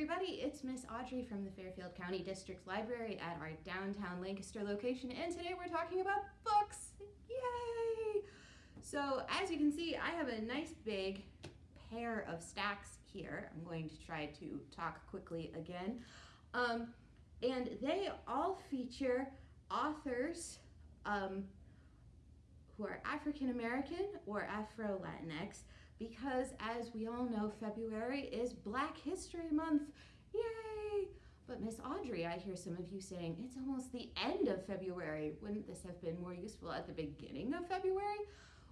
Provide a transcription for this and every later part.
everybody, it's Miss Audrey from the Fairfield County District Library at our downtown Lancaster location, and today we're talking about books. Yay! So as you can see, I have a nice big pair of stacks here. I'm going to try to talk quickly again. Um, and they all feature authors um, who are African American or Afro Latinx because as we all know, February is Black History Month. Yay! But Miss Audrey, I hear some of you saying, it's almost the end of February. Wouldn't this have been more useful at the beginning of February?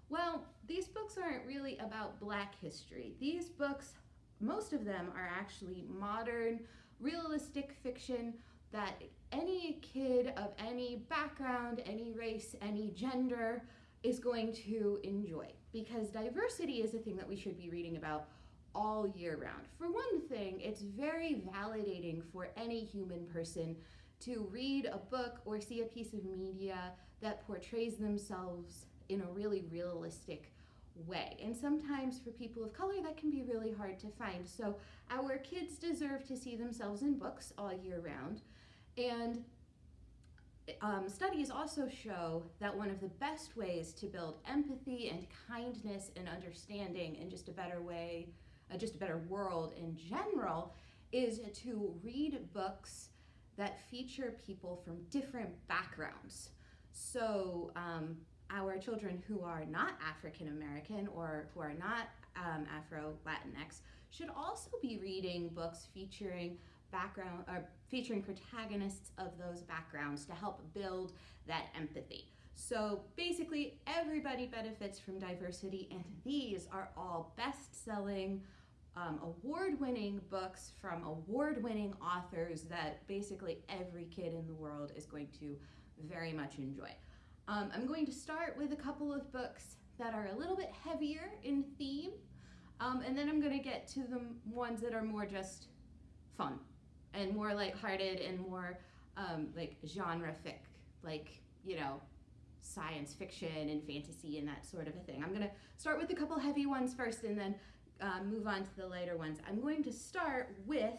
Well, these books aren't really about Black history. These books, most of them are actually modern, realistic fiction that any kid of any background, any race, any gender is going to enjoy because diversity is a thing that we should be reading about all year round. For one thing, it's very validating for any human person to read a book or see a piece of media that portrays themselves in a really realistic way. And sometimes for people of color, that can be really hard to find. So our kids deserve to see themselves in books all year round. And um, studies also show that one of the best ways to build empathy and kindness and understanding and just a better way, uh, just a better world in general, is to read books that feature people from different backgrounds. So um, our children who are not African American or who are not um, Afro Latinx should also be reading books featuring background or featuring protagonists of those backgrounds to help build that empathy. So basically everybody benefits from diversity and these are all best-selling um, award-winning books from award-winning authors that basically every kid in the world is going to very much enjoy. Um, I'm going to start with a couple of books that are a little bit heavier in theme um, and then I'm going to get to the ones that are more just fun and more lighthearted and more um, like genre fic, like, you know, science fiction and fantasy and that sort of a thing. I'm gonna start with a couple heavy ones first and then uh, move on to the lighter ones. I'm going to start with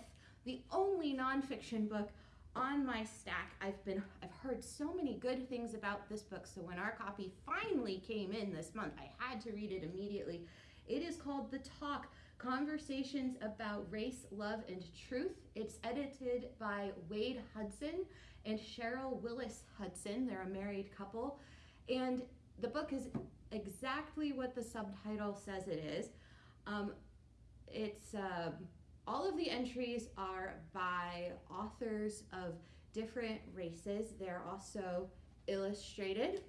the only nonfiction book on my stack. I've been, I've heard so many good things about this book, so when our copy finally came in this month, I had to read it immediately. It is called The Talk, Conversations About Race, Love, and Truth. It's edited by Wade Hudson and Cheryl Willis Hudson. They're a married couple. And the book is exactly what the subtitle says it is. Um, it's uh, all of the entries are by authors of different races. They're also illustrated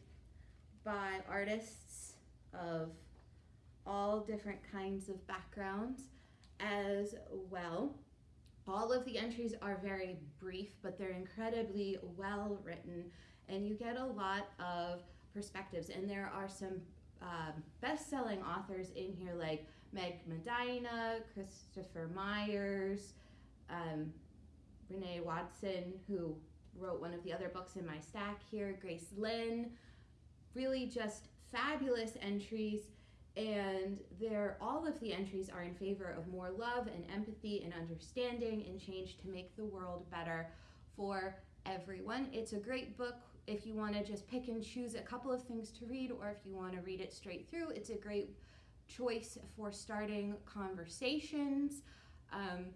by artists of all different kinds of backgrounds as well. All of the entries are very brief, but they're incredibly well written, and you get a lot of perspectives. And there are some um, best-selling authors in here like Meg Medina, Christopher Myers, um, Renee Watson, who wrote one of the other books in my stack here, Grace Lin, Really just fabulous entries and there all of the entries are in favor of more love and empathy and understanding and change to make the world better for everyone. It's a great book if you want to just pick and choose a couple of things to read or if you want to read it straight through. It's a great choice for starting conversations. Um,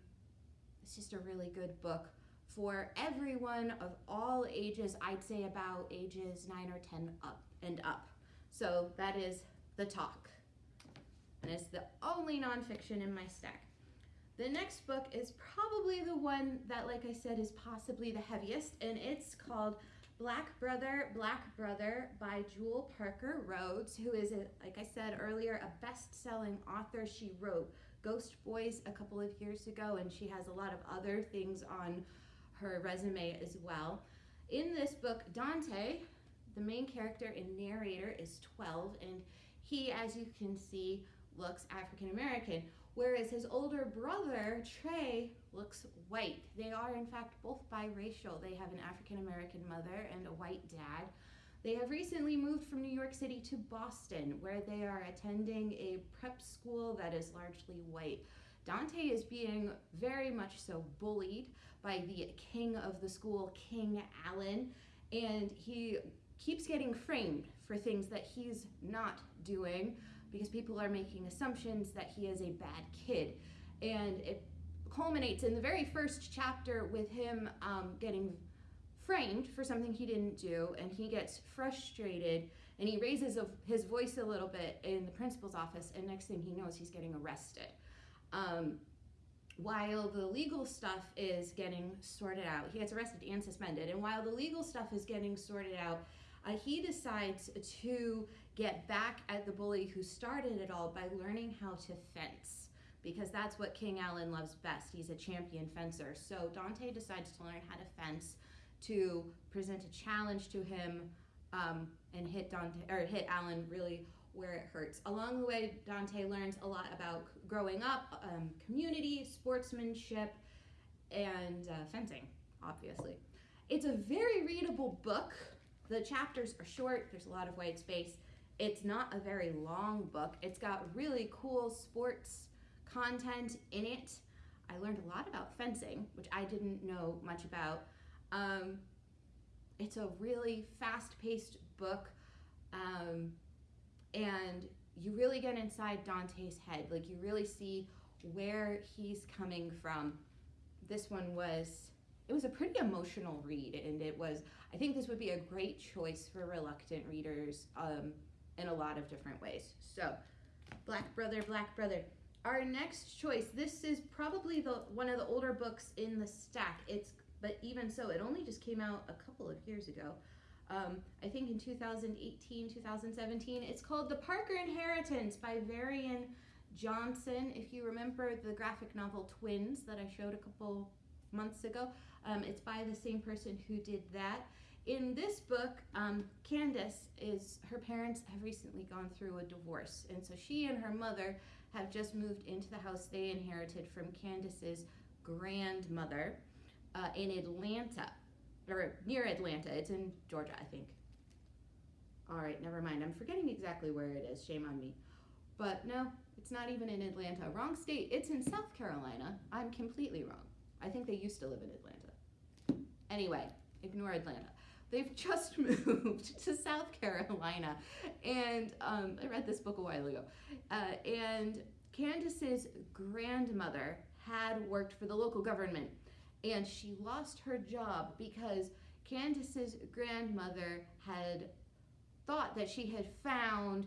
it's just a really good book for everyone of all ages. I'd say about ages 9 or 10 up and up. So that is The Talk and it's the only nonfiction in my stack. The next book is probably the one that, like I said, is possibly the heaviest, and it's called Black Brother, Black Brother by Jewell Parker Rhodes, who is, a, like I said earlier, a best-selling author. She wrote Ghost Boys a couple of years ago, and she has a lot of other things on her resume as well. In this book, Dante, the main character and narrator, is 12, and he, as you can see, looks African American, whereas his older brother, Trey, looks white. They are, in fact, both biracial. They have an African American mother and a white dad. They have recently moved from New York City to Boston, where they are attending a prep school that is largely white. Dante is being very much so bullied by the king of the school, King Alan, and he keeps getting framed for things that he's not doing because people are making assumptions that he is a bad kid. And it culminates in the very first chapter with him um, getting framed for something he didn't do, and he gets frustrated and he raises a, his voice a little bit in the principal's office, and next thing he knows, he's getting arrested. Um, while the legal stuff is getting sorted out, he gets arrested and suspended, and while the legal stuff is getting sorted out, uh, he decides to get back at the bully who started it all by learning how to fence because that's what King Alan loves best. He's a champion fencer. So Dante decides to learn how to fence to present a challenge to him um, and hit Dante or hit Alan really where it hurts. Along the way, Dante learns a lot about growing up, um, community, sportsmanship, and uh, fencing, obviously. It's a very readable book. The chapters are short, there's a lot of white space. It's not a very long book. It's got really cool sports content in it. I learned a lot about fencing, which I didn't know much about. Um, it's a really fast paced book. Um, and you really get inside Dante's head. Like, you really see where he's coming from. This one was, it was a pretty emotional read, and it was, I think this would be a great choice for reluctant readers um, in a lot of different ways. So, Black Brother, Black Brother. Our next choice, this is probably the one of the older books in the stack. It's but even so, it only just came out a couple of years ago. Um, I think in 2018, 2017. It's called The Parker Inheritance by Varian Johnson. If you remember the graphic novel Twins that I showed a couple months ago, um, it's by the same person who did that. In this book, um, Candace is her parents have recently gone through a divorce, and so she and her mother have just moved into the house they inherited from Candace's grandmother uh, in Atlanta, or near Atlanta. It's in Georgia, I think. All right, never mind. I'm forgetting exactly where it is. Shame on me. But no, it's not even in Atlanta. Wrong state. It's in South Carolina. I'm completely wrong. I think they used to live in Atlanta. Anyway, ignore Atlanta. They've just moved to South Carolina. And um, I read this book a while ago. Uh, and Candace's grandmother had worked for the local government and she lost her job because Candace's grandmother had thought that she had found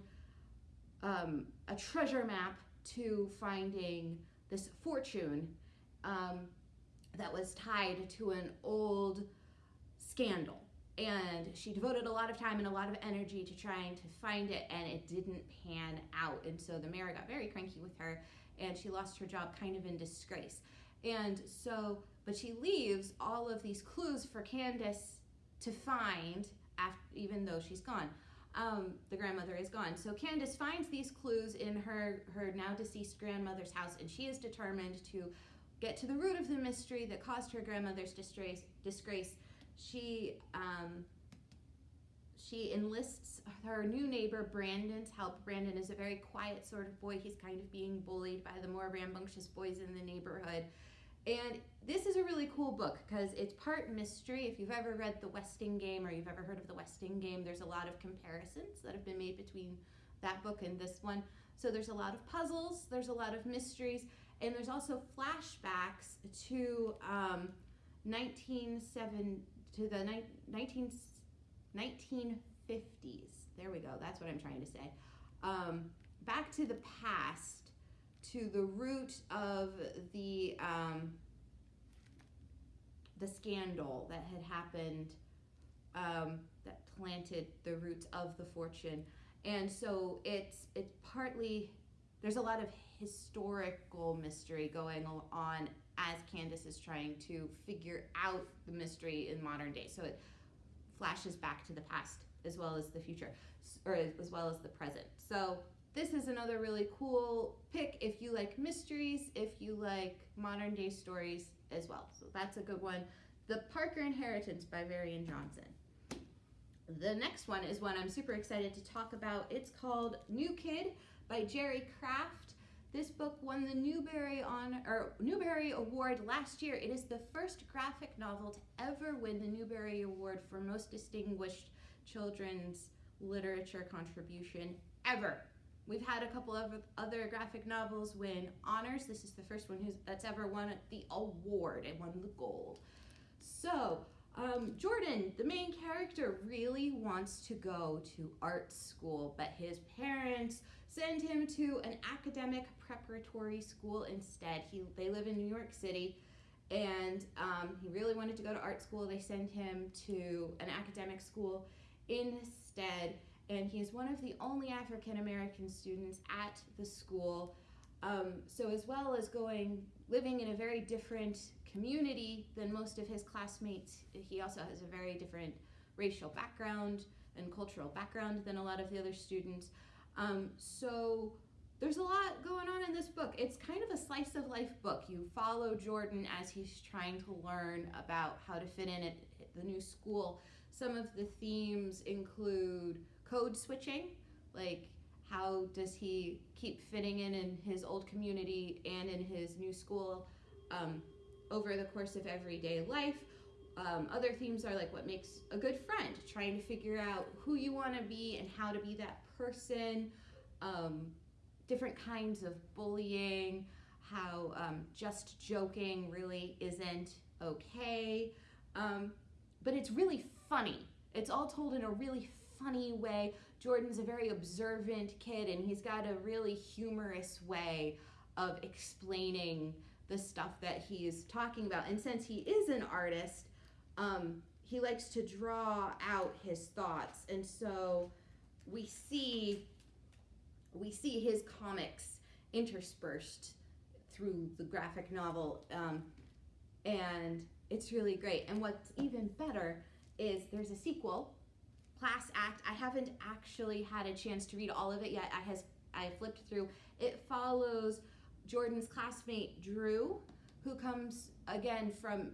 um, a treasure map to finding this fortune um, that was tied to an old scandal. And she devoted a lot of time and a lot of energy to trying to find it, and it didn't pan out. And so the mayor got very cranky with her, and she lost her job kind of in disgrace. And so but she leaves all of these clues for Candace to find, after, even though she's gone. Um, the grandmother is gone. So Candace finds these clues in her, her now deceased grandmother's house, and she is determined to get to the root of the mystery that caused her grandmother's disgrace. disgrace. She um, she enlists her new neighbor Brandon's help. Brandon is a very quiet sort of boy. He's kind of being bullied by the more rambunctious boys in the neighborhood. And this is a really cool book because it's part mystery. If you've ever read The Westing Game or you've ever heard of The Westing Game, there's a lot of comparisons that have been made between that book and this one. So there's a lot of puzzles, there's a lot of mysteries, and there's also flashbacks to um, 197 to the ni- 19, 1950s. There we go. That's what I'm trying to say. Um, back to the past to the root of the um, the scandal that had happened um, that planted the roots of the fortune, and so it's it's partly there's a lot of historical mystery going on as Candace is trying to figure out the mystery in modern day. So it flashes back to the past as well as the future, or as well as the present. So this is another really cool pick if you like mysteries, if you like modern day stories as well. So that's a good one. The Parker Inheritance by Varian Johnson. The next one is one I'm super excited to talk about. It's called New Kid by Jerry Craft. This book won the Newbery or Newbery Award last year. It is the first graphic novel to ever win the Newbery Award for most distinguished children's literature contribution ever. We've had a couple of other graphic novels win honors. This is the first one that's ever won the award and won the gold. So, um, Jordan, the main character, really wants to go to art school, but his parents send him to an academic preparatory school instead. He they live in New York City, and um, he really wanted to go to art school. They send him to an academic school instead, and he is one of the only African American students at the school. Um, so as well as going living in a very different community than most of his classmates, he also has a very different racial background and cultural background than a lot of the other students. Um, so there's a lot going on in this book. It's kind of a slice of life book. You follow Jordan as he's trying to learn about how to fit in at the new school. Some of the themes include code switching, like how does he keep fitting in in his old community and in his new school um, over the course of everyday life. Um, other themes are like what makes a good friend, trying to figure out who you want to be and how to be that person, um, different kinds of bullying, how um, just joking really isn't okay. Um, but it's really funny. It's all told in a really funny way. Jordan's a very observant kid, and he's got a really humorous way of explaining the stuff that he's talking about. And since he is an artist, um, he likes to draw out his thoughts. And so we see we see his comics interspersed through the graphic novel um, and it's really great. And what's even better is there's a sequel class act. I haven't actually had a chance to read all of it yet. I has i flipped through. It follows jordan's classmate drew who comes again from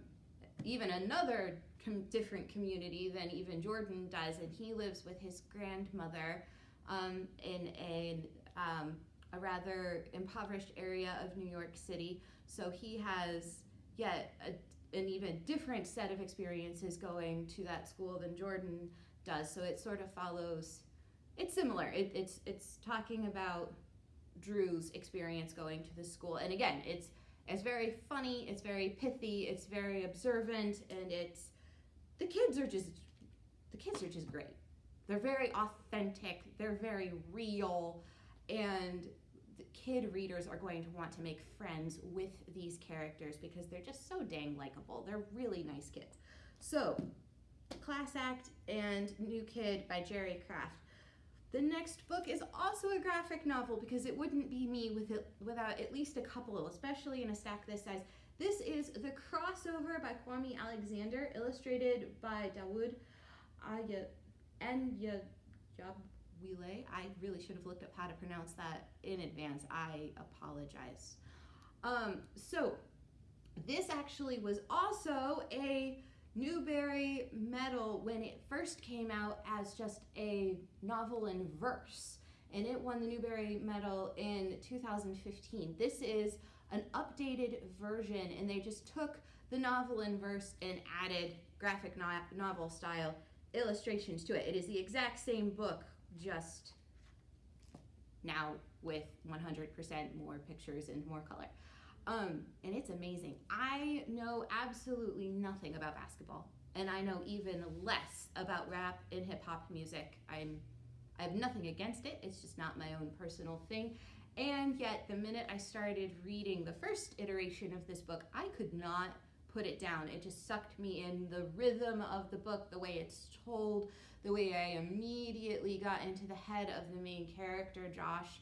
even another com- different community than even Jordan does, and he lives with his grandmother um, in a um, a rather impoverished area of New York City. So he has yet a, an even different set of experiences going to that school than Jordan does. So it sort of follows. It's similar. It, it's it's talking about Drew's experience going to the school, and again, it's it's very funny. It's very pithy. It's very observant, and it's the kids are just the kids are just great. They're very authentic. They're very real, and the kid readers are going to want to make friends with these characters because they're just so dang likable. They're really nice kids. So, Class Act and New Kid by Jerry Craft. The next book is also a graphic novel because it wouldn't be me with it, without at least a couple, especially in a stack this size. This is The Crossover by Kwame Alexander, illustrated by Dawood Enyajabwile. I really should have looked up how to pronounce that in advance. I apologize. Um, so, this actually was also a Newbery Medal when it first came out as just a novel in verse, and it won the Newbery Medal in 2015. This is an updated version, and they just took the novel in verse and added graphic no- novel style illustrations to it. It is the exact same book, just now with 100% more pictures and more color. Um, and it's amazing. I know absolutely nothing about basketball, and I know even less about rap and hip hop music. I'm I have nothing against it. It's just not my own personal thing. And yet, the minute I started reading the first iteration of this book, I could not put it down. It just sucked me in the rhythm of the book, the way it's told, the way I immediately got into the head of the main character, Josh,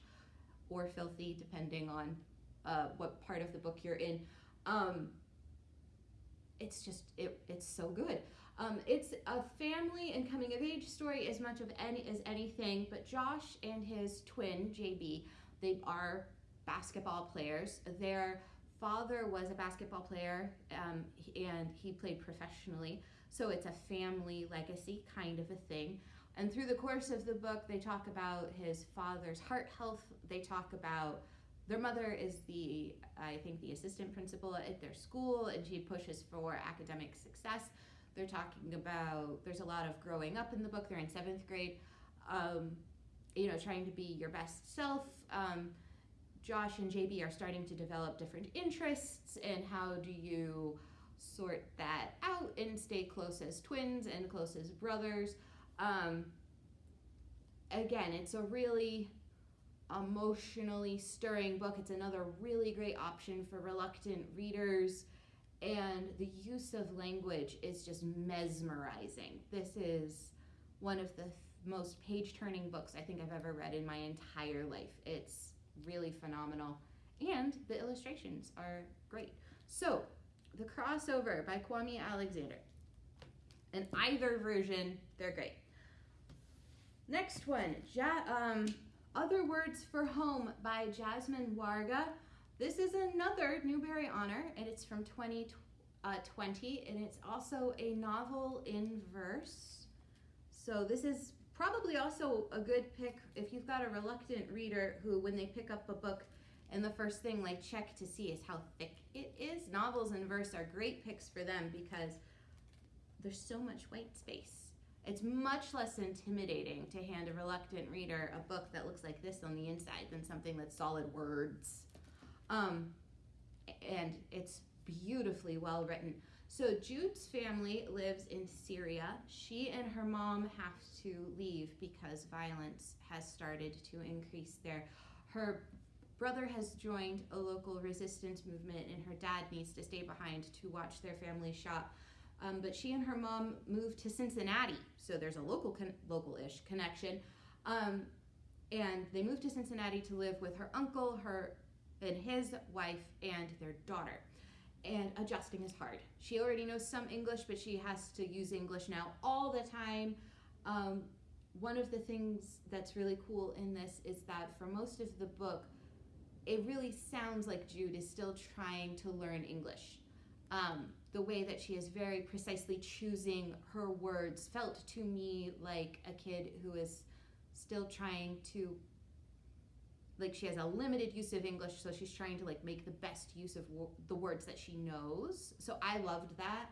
or Filthy, depending on uh, what part of the book you're in. Um, it's just it, it's so good. Um, it's a family and coming of age story as much of any as anything. But Josh and his twin JB, they are basketball players. Their father was a basketball player, um, and he played professionally. So it's a family legacy kind of a thing. And through the course of the book, they talk about his father's heart health. They talk about their mother is the, I think, the assistant principal at their school, and she pushes for academic success. They're talking about, there's a lot of growing up in the book. They're in seventh grade, um, you know, trying to be your best self. Um, Josh and JB are starting to develop different interests, and how do you sort that out and stay close as twins and close as brothers? Um, again, it's a really emotionally stirring book. It's another really great option for reluctant readers. And the use of language is just mesmerizing. This is one of the th- most page turning books I think I've ever read in my entire life. It's really phenomenal. And the illustrations are great. So, The Crossover by Kwame Alexander. In either version, they're great. Next one, ja- um, Other Words for Home by Jasmine Warga. This is another Newbery Honor, and it's from 2020, uh, and it's also a novel in verse. So this is probably also a good pick if you've got a reluctant reader who, when they pick up a book, and the first thing they check to see is how thick it is. Novels and verse are great picks for them because there's so much white space. It's much less intimidating to hand a reluctant reader a book that looks like this on the inside than something that's solid words. Um, and it's beautifully well written. So Jude's family lives in Syria. She and her mom have to leave because violence has started to increase there. Her brother has joined a local resistance movement, and her dad needs to stay behind to watch their family shop. Um, but she and her mom moved to Cincinnati, so there's a local con- local-ish connection. Um, and they moved to Cincinnati to live with her uncle, her and his wife, and their daughter. And adjusting is hard. She already knows some English, but she has to use English now all the time. Um, one of the things that's really cool in this is that for most of the book, it really sounds like Jude is still trying to learn English. Um, the way that she is very precisely choosing her words felt to me like a kid who is still trying to like she has a limited use of english so she's trying to like make the best use of wo- the words that she knows. So i loved that.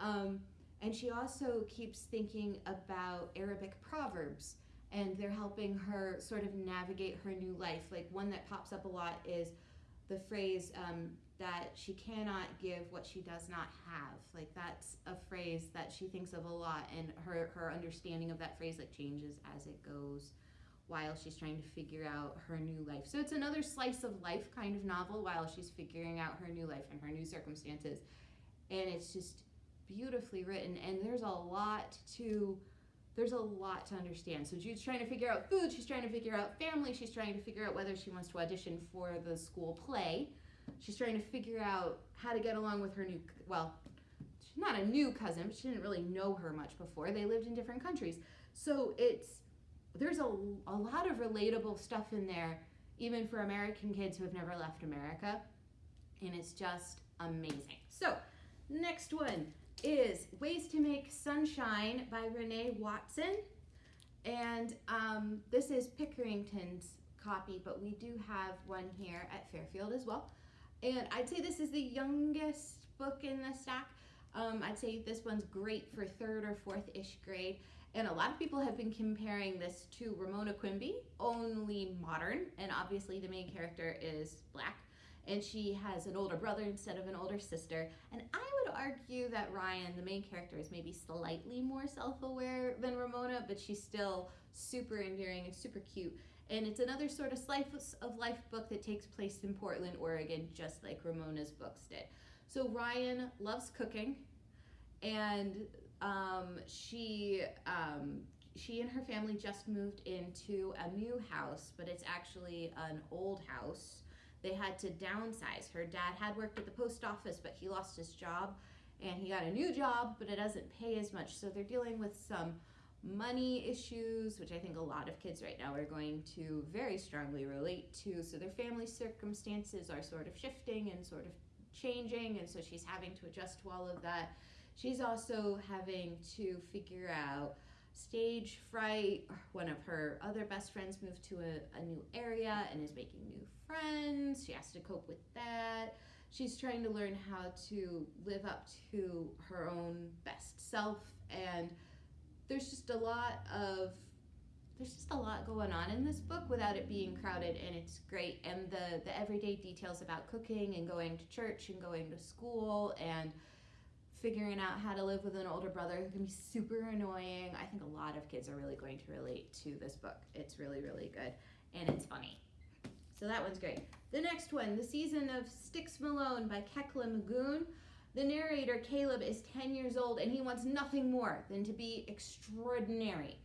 Um, and she also keeps thinking about arabic proverbs and they're helping her sort of navigate her new life. Like one that pops up a lot is the phrase um, that she cannot give what she does not have. Like that's a phrase that she thinks of a lot, and her her understanding of that phrase like changes as it goes, while she's trying to figure out her new life. So it's another slice of life kind of novel while she's figuring out her new life and her new circumstances, and it's just beautifully written. And there's a lot to there's a lot to understand. So Jude's trying to figure out food, she's trying to figure out family, she's trying to figure out whether she wants to audition for the school play. She's trying to figure out how to get along with her new well, she's not a new cousin, but she didn't really know her much before. They lived in different countries. So it's there's a, a lot of relatable stuff in there even for American kids who have never left America. And it's just amazing. So, next one is Ways to Make Sunshine by Renee Watson. And um, this is Pickerington's copy, but we do have one here at Fairfield as well. And I'd say this is the youngest book in the stack. Um, I'd say this one's great for third or fourth ish grade. And a lot of people have been comparing this to Ramona Quimby, only modern. And obviously, the main character is black and she has an older brother instead of an older sister. And I would argue that Ryan, the main character, is maybe slightly more self aware than Ramona, but she's still super endearing and super cute. And it's another sort of slice of life book that takes place in Portland, Oregon, just like Ramona's books did. So Ryan loves cooking, and um, she um, she and her family just moved into a new house, but it's actually an old house they had to downsize. Her dad had worked at the post office, but he lost his job and he got a new job, but it doesn't pay as much. So they're dealing with some money issues, which I think a lot of kids right now are going to very strongly relate to. So their family circumstances are sort of shifting and sort of changing, and so she's having to adjust to all of that. She's also having to figure out stage fright. One of her other best friends moved to a, a new area and is making new friends. She has to cope with that. She's trying to learn how to live up to her own best self. And there's just a lot of there's just a lot going on in this book without it being crowded and it's great. And the the everyday details about cooking and going to church and going to school and figuring out how to live with an older brother who can be super annoying. I think a lot of kids are really going to relate to this book. It's really really good and it's funny. So that one's great. The next one the season of sticks malone by kekla magoon. The narrator caleb is 10 years old and he wants nothing more than to be extraordinary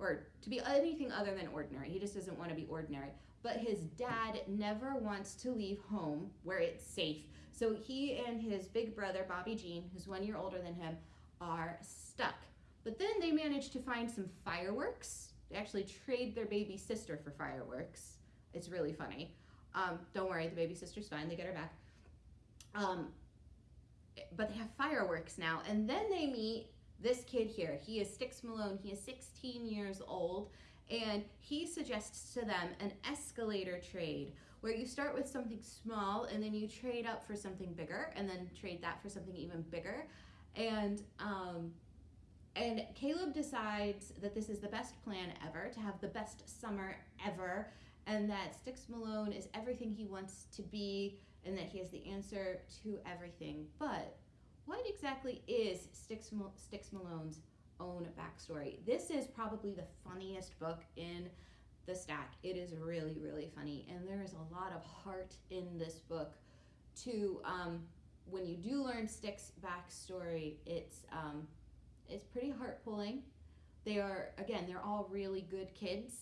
or to be anything other than ordinary. He just doesn't want to be ordinary. But his dad never wants to leave home where it's safe. So he and his big brother, Bobby Jean, who's one year older than him, are stuck. But then they manage to find some fireworks. They actually trade their baby sister for fireworks. It's really funny. Um, don't worry, the baby sister's fine. They get her back. Um, but they have fireworks now. And then they meet this kid here. He is Sticks Malone. He is 16 years old. And he suggests to them an escalator trade where you start with something small and then you trade up for something bigger and then trade that for something even bigger. And um, and Caleb decides that this is the best plan ever to have the best summer ever, and that Sticks Malone is everything he wants to be, and that he has the answer to everything. But what exactly is Sticks, Sticks Malone's own backstory? This is probably the funniest book in the stack. It is really, really funny, and there is a lot of heart in this book. To um, when you do learn Sticks' backstory, it's um, it's pretty heart pulling. They are again, they're all really good kids,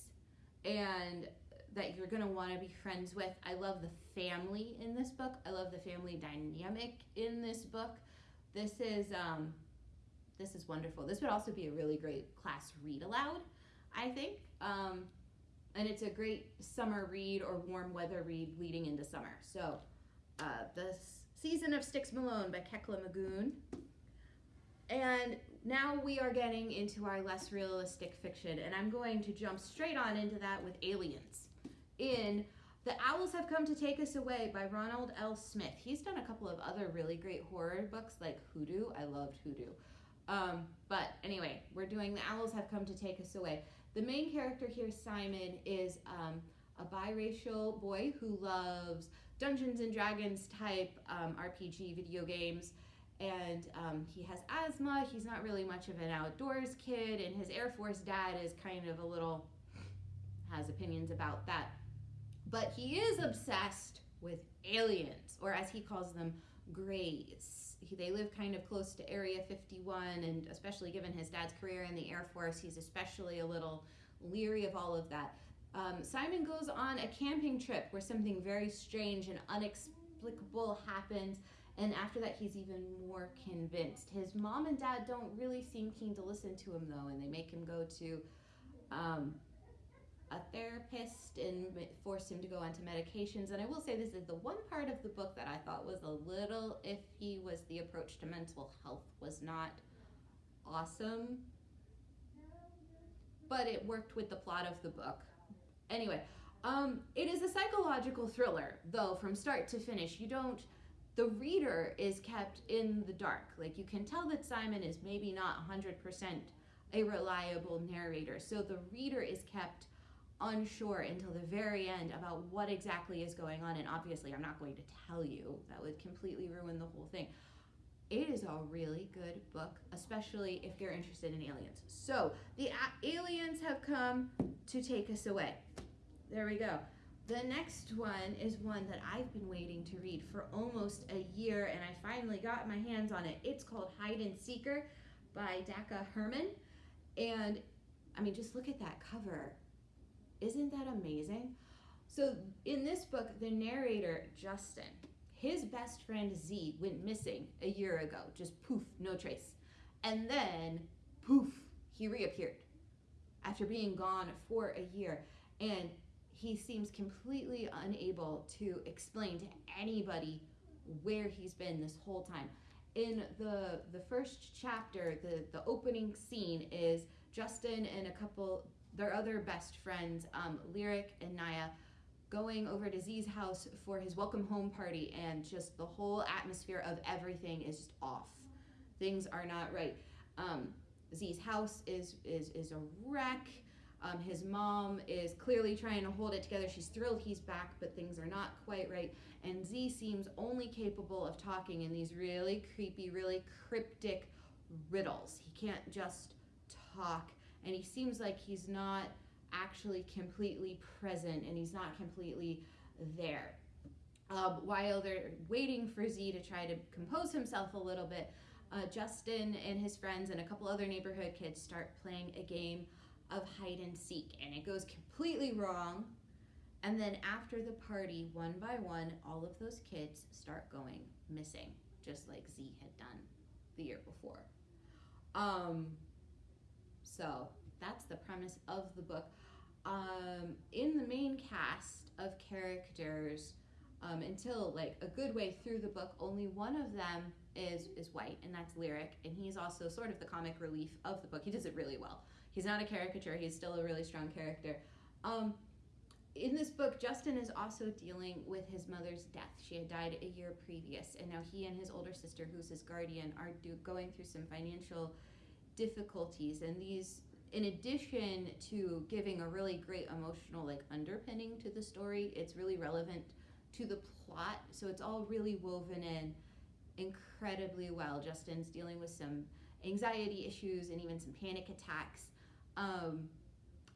and that you're gonna want to be friends with. I love the family in this book. I love the family dynamic in this book. This is um, this is wonderful. This would also be a really great class read aloud, I think. Um, and it's a great summer read or warm weather read leading into summer. So, uh, the season of Sticks Malone by Kekla Magoon. And now we are getting into our less realistic fiction, and I'm going to jump straight on into that with Aliens. In the Owls Have Come to Take Us Away by Ronald L. Smith. He's done a couple of other really great horror books like Hoodoo. I loved Hoodoo. Um, but anyway, we're doing The Owls Have Come to Take Us Away. The main character here, Simon, is um, a biracial boy who loves Dungeons and Dragons type um, RPG video games. And um, he has asthma. He's not really much of an outdoors kid. And his Air Force dad is kind of a little, has opinions about that but he is obsessed with aliens, or as he calls them, grays. He, they live kind of close to Area 51, and especially given his dad's career in the Air Force, he's especially a little leery of all of that. Um, Simon goes on a camping trip where something very strange and unexplicable happens, and after that, he's even more convinced. His mom and dad don't really seem keen to listen to him, though, and they make him go to um, a therapist and forced him to go onto medications. And I will say this is the one part of the book that I thought was a little iffy was the approach to mental health was not awesome. But it worked with the plot of the book. Anyway, um, it is a psychological thriller, though, from start to finish. You don't, the reader is kept in the dark. Like, you can tell that Simon is maybe not 100% a reliable narrator. So the reader is kept unsure until the very end about what exactly is going on. And obviously, I'm not going to tell you, that would completely ruin the whole thing. It is a really good book, especially if you're interested in aliens. So, the aliens have come to take us away. There we go. The next one is one that I've been waiting to read for almost a year, and I finally got my hands on it. It's called Hide and Seeker by Daka Hermon. And I mean, just look at that cover. Isn't that amazing? So, in this book, the narrator, Justin, his best friend Z went missing a year ago. Just poof, no trace. And then, poof, he reappeared after being gone for a year. And he seems completely unable to explain to anybody where he's been this whole time. In the the first chapter, the, the opening scene is Justin and a couple their other best friends, um, Lyric and Naya, going over to Z's house for his welcome home party, and just the whole atmosphere of everything is just off. Things are not right. Um, Z's house is is is a wreck. Um, his mom is clearly trying to hold it together. She's thrilled he's back, but things are not quite right. And Z seems only capable of talking in these really creepy, really cryptic riddles. He can't just talk, and he seems like he's not actually completely present and he's not completely there. Um, while they're waiting for Z to try to compose himself a little bit, uh, Justin and his friends and a couple other neighborhood kids start playing a game of hide and seek, and it goes completely wrong. And then after the party, one by one, all of those kids start going missing, just like Z had done the year before. Um, so that's the premise of the book. Um, in the main cast of characters, um, until like a good way through the book, only one of them is is white, and that's Lyric, and he's also sort of the comic relief of the book. He does it really well. He's not a caricature; he's still a really strong character. Um, in this book, Justin is also dealing with his mother's death. She had died a year previous, and now he and his older sister, who's his guardian, are do, going through some financial difficulties. And these, in addition to giving a really great emotional like underpinning to the story, it's really relevant to the plot. So it's all really woven in incredibly well. Justin's dealing with some anxiety issues and even some panic attacks. Um,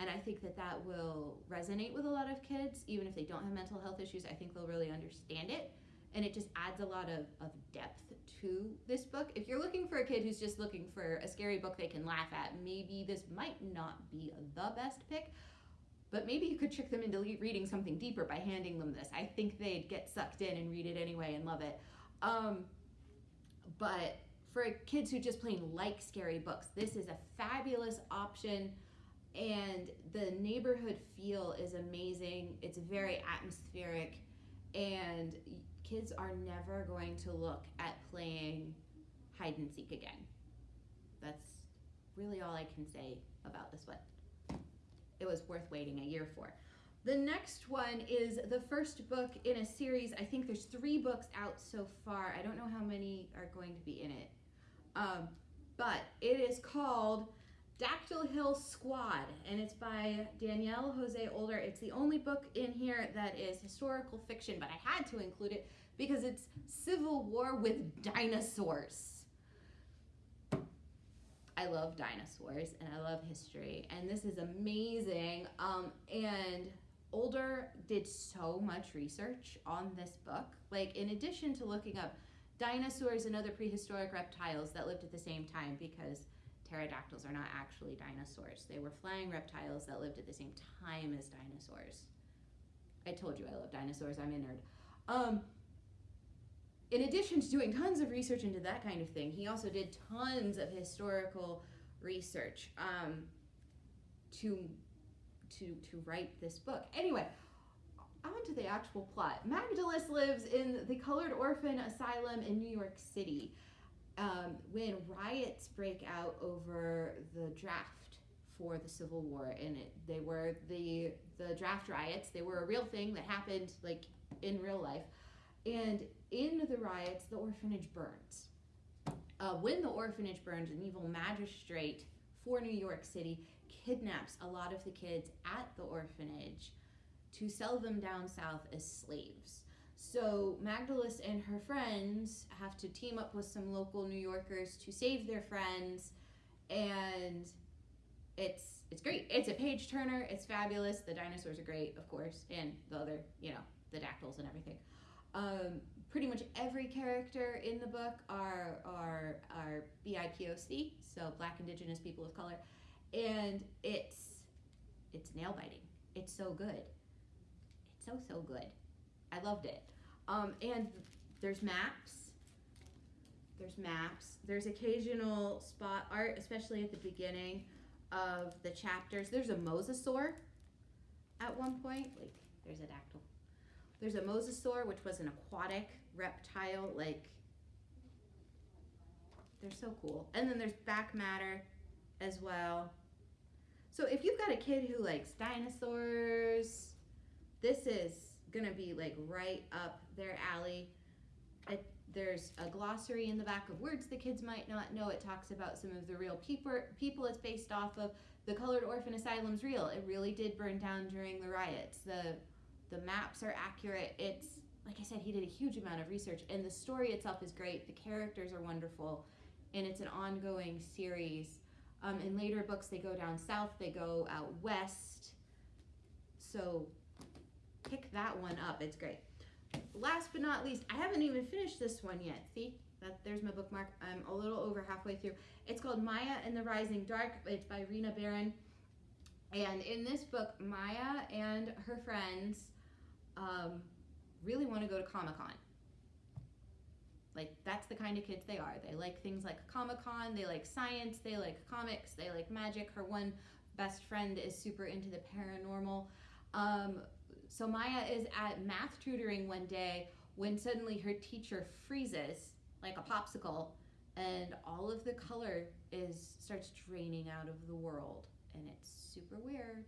and I think that that will resonate with a lot of kids, even if they don't have mental health issues. I think they'll really understand it. And it just adds a lot of, of depth to this book. If you're looking for a kid who's just looking for a scary book they can laugh at, maybe this might not be the best pick. But maybe you could trick them into reading something deeper by handing them this. I think they'd get sucked in and read it anyway and love it. Um, but for kids who just plain like scary books, this is a fabulous option and the neighborhood feel is amazing. It's very atmospheric, and kids are never going to look at playing hide and seek again. That's really all I can say about this one. It was worth waiting a year for. The next one is the first book in a series. I think there's three books out so far. I don't know how many are going to be in it. Um, but it is called Dactyl Hill Squad, and it's by Daniel José Older. It's the only book in here that is historical fiction, but I had to include it because it's Civil War with dinosaurs. I love dinosaurs and I love history, and this is amazing. Um, and Older did so much research on this book. Like, in addition to looking up dinosaurs and other prehistoric reptiles that lived at the same time, because pterodactyls are not actually dinosaurs. They were flying reptiles that lived at the same time as dinosaurs. I told you I love dinosaurs. I'm a nerd. Um, in addition to doing tons of research into that kind of thing, he also did tons of historical research um, to to to write this book. Anyway, on to the actual plot. Magdalys lives in the Colored Orphan Asylum in New York City um, when riots break out over the draft for the Civil War, and it, they were the the draft riots. They were a real thing that happened like in real life, and in the riots, the orphanage burns. Uh, when the orphanage burns, an evil magistrate for New York City kidnaps a lot of the kids at the orphanage to sell them down south as slaves. So Magdalys and her friends have to team up with some local New Yorkers to save their friends, and it's it's great. It's a page turner. It's fabulous. The dinosaurs are great, of course, and the other, you know, the dactyls and everything. Um, pretty much every character in the book are are are BIPOC, so Black, Indigenous, people of color, and it's it's nail biting. It's so good. It's so so good. I loved it. Um, and there's maps. There's maps. There's occasional spot art, especially at the beginning of the chapters. There's a mosasaur at one point. Like, there's a dactyl. There's a mosasaur, which was an aquatic reptile. Like, they're so cool. And then there's back matter as well. So if you've got a kid who likes dinosaurs, this is gonna be like right up their alley. It, there's a glossary in the back of words the kids might not know. It talks about some of the real people people it's based off of. The Colored Orphan Asylum's real. It really did burn down during the riots. The the maps are accurate. It's like I said, he did a huge amount of research, and the story itself is great. The characters are wonderful, and it's an ongoing series. Um, in later books, they go down south, they go out west. So pick that one up. It's great. Last but not least, I haven't even finished this one yet. See, that there's my bookmark. I'm a little over halfway through. It's called Maya and the Rising Dark. It's by Rena Barron. And in this book, Maya and her friends um, really want to go to Comic Con. Like, that's the kind of kids they are. They like things like Comic Con, they like science, they like comics, they like magic. Her one best friend is super into the paranormal. Um, so Maya is at math tutoring one day when suddenly her teacher freezes like a popsicle and all of the color is starts draining out of the world and it's super weird.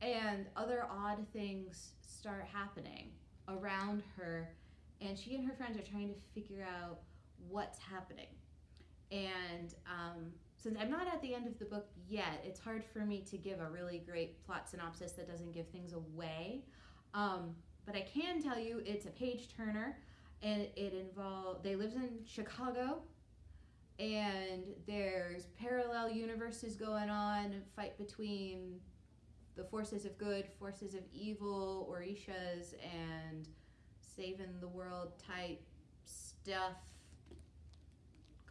And other odd things start happening around her and she and her friends are trying to figure out what's happening. And um, since I'm not at the end of the book yet, it's hard for me to give a really great plot synopsis that doesn't give things away. Um, but I can tell you it's a page turner, and it involves they lives in Chicago, and there's parallel universes going on, fight between the forces of good, forces of evil, Orishas, and saving the world type stuff,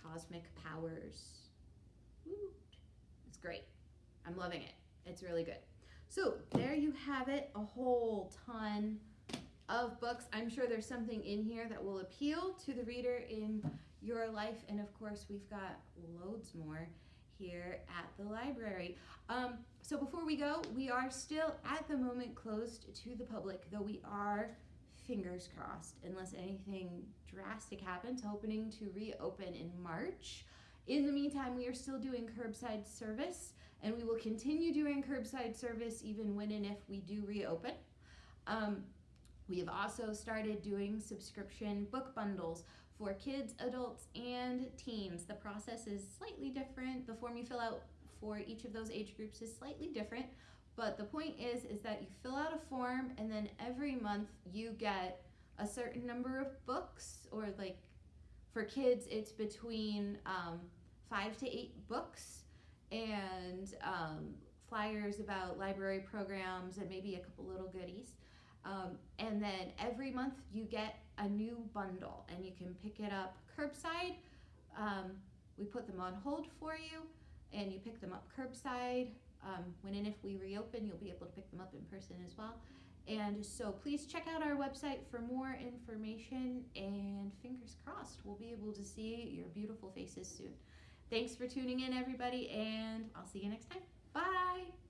cosmic powers. It's great. I'm loving it. It's really good. So there you have it, a whole ton of books. I'm sure there's something in here that will appeal to the reader in your life. And of course, we've got loads more here at the library. Um, so before we go, we are still at the moment closed to the public, though we are fingers crossed, unless anything drastic happens, hoping to reopen in March. In the meantime, we are still doing curbside service, and we will continue doing curbside service even when and if we do reopen. Um, we have also started doing subscription book bundles for kids, adults, and teens. The process is slightly different. The form you fill out for each of those age groups is slightly different, but the point is, is that you fill out a form and then every month you get a certain number of books or like for kids it's between um, five to eight books and um, flyers about library programs and maybe a couple little goodies. Um, and then every month you get a new bundle and you can pick it up curbside. Um, we put them on hold for you and you pick them up curbside um, when and if we reopen, you'll be able to pick them up in person as well. And so please check out our website for more information and fingers crossed, we'll be able to see your beautiful faces soon. Thanks for tuning in, everybody, and I'll see you next time. Bye.